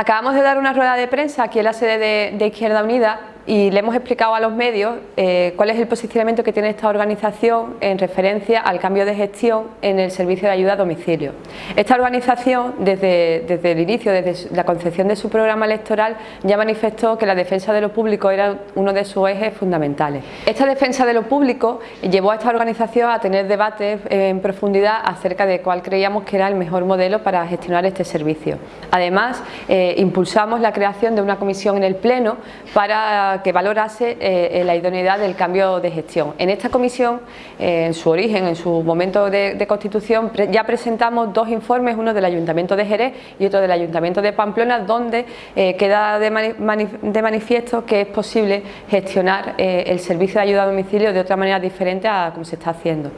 Acabamos de dar una rueda de prensa aquí en la sede de, Izquierda Unida y le hemos explicado a los medios eh, cuál es el posicionamiento que tiene esta organización en referencia al cambio de gestión en el servicio de ayuda a domicilio. Esta organización, desde, desde, el inicio, desde la concepción de su programa electoral, ya manifestó que la defensa de lo público era uno de sus ejes fundamentales. Esta defensa de lo público llevó a esta organización a tener debates en profundidad acerca de cuál creíamos que era el mejor modelo para gestionar este servicio. Además, eh, impulsamos la creación de una comisión en el Pleno para que valorase eh, la idoneidad del cambio de gestión. En esta comisión, eh, en su origen, en su momento de, constitución, ya presentamos dos informes, uno del Ayuntamiento de Jerez y otro del Ayuntamiento de Pamplona, donde eh, queda de, manifiesto que es posible gestionar el servicio de ayuda a domicilio de otra manera diferente a como se está haciendo.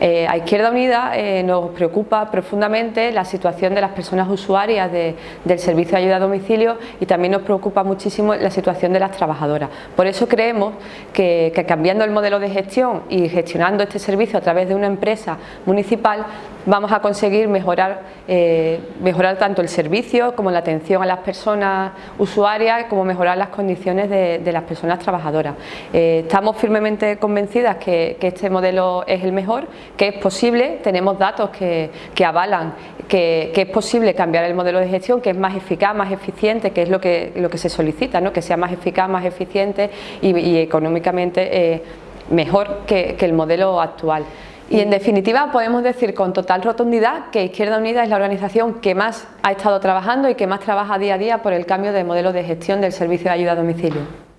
a Izquierda Unida nos preocupa profundamente la situación de las personas usuarias del servicio de ayuda a domicilio y también nos preocupa muchísimo la situación de las trabajadoras. Por eso creemos que, cambiando el modelo de gestión y gestionando este servicio a través de una empresa municipal vamos a conseguir mejorar, eh, tanto el servicio como la atención a las personas usuarias como mejorar las condiciones de, las personas trabajadoras. Eh, estamos firmemente convencidas que, este modelo es el mejor, que es posible, tenemos datos que, avalan que, es posible cambiar el modelo de gestión, que es más eficaz, más eficiente, que es lo que, lo que se solicita, ¿no? que sea más eficaz, más eficiente y, económicamente eh, mejor que, que el modelo actual. Y en definitiva podemos decir con total rotundidad que Izquierda Unida es la organización que más ha estado trabajando y que más trabaja día a día por el cambio de modelo de gestión del servicio de ayuda a domicilio.